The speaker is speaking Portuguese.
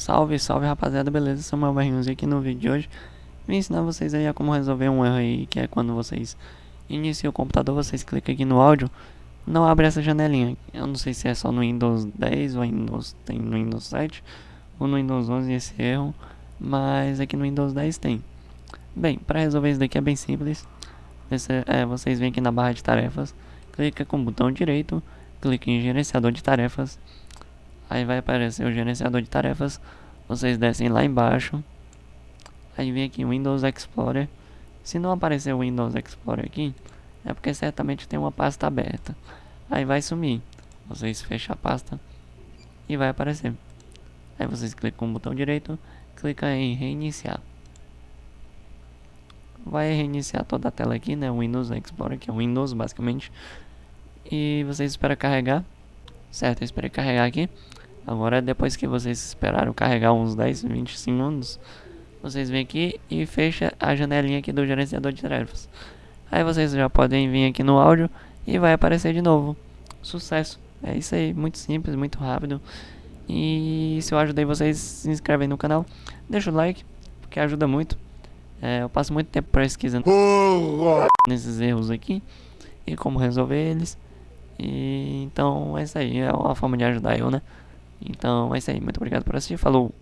Salve, salve rapaziada, beleza? Sou o Barrinhos aqui no vídeo de hoje Vim ensinar vocês aí a como resolver um erro aí Que é quando vocês iniciam o computador, vocês clicam aqui no áudio Não abre essa janelinha. Eu não sei se é só no Windows 10 ou Windows, tem no Windows 7 Ou no Windows 11 esse erro Mas aqui no Windows 10 tem. Bem, para resolver isso daqui é bem simples. Esse, é, Vocês vêm aqui na barra de tarefas Clica com o botão direito Clique em gerenciador de tarefas Aí vai aparecer o gerenciador de tarefas. Vocês descem lá embaixo. Aí vem aqui Windows Explorer. Se não aparecer o Windows Explorer aqui, é porque certamente tem uma pasta aberta. Aí vai sumir. Vocês fecham a pasta e vai aparecer. Aí vocês clicam com o botão direito, clica em reiniciar. Vai reiniciar toda a tela aqui, né? Windows Explorer, que é Windows basicamente. E vocês esperam carregar. Certo, eu esperei carregar aqui. Agora, depois que vocês esperaram carregar uns 10, 20 segundos, vocês vêm aqui e fecha a janelinha aqui do gerenciador de tarefas. Aí vocês já podem vir aqui no áudio e vai aparecer de novo. Sucesso! É isso aí, muito simples, muito rápido. E se eu ajudei vocês, se inscrevem no canal, deixa o like, porque ajuda muito. É, eu passo muito tempo pesquisando nesses erros aqui e como resolver eles. E então é isso aí, é uma forma de ajudar eu, né? Então é isso aí, muito obrigado por assistir, falou!